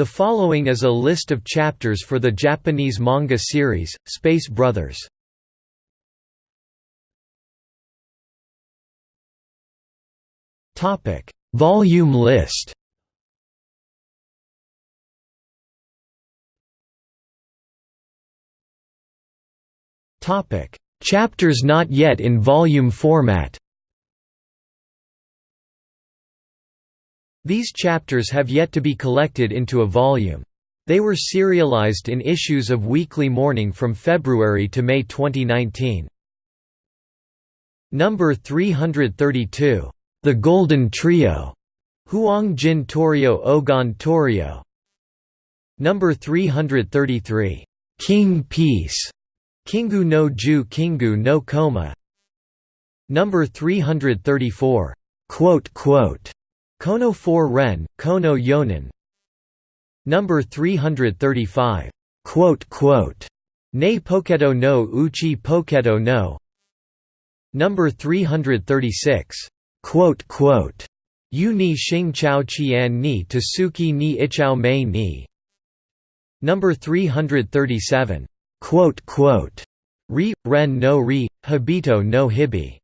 The following is a list of chapters for the Japanese manga series, Space Brothers. Volume list. Chapters not yet in volume format These chapters have yet to be collected into a volume. They were serialized in issues of Weekly Morning from February to May 2019. Number 332, The Golden Trio, Huang Jin Torio Ogon Torio. Number 333, King Piece, Kingu no Ju Kingu no Koma. Number 334, quote quote Kono 4 Ren, Kono Yonin. Number 335, quote, quote, Ne Poketo no Uchi Poketo no. Number 336, quote, quote, Yu ni Xing Chao Qian ni Tasuki ni Ichao Mei ni. Number 337, quote, quote, Ri, Ren no Ri, Hibito no Hibi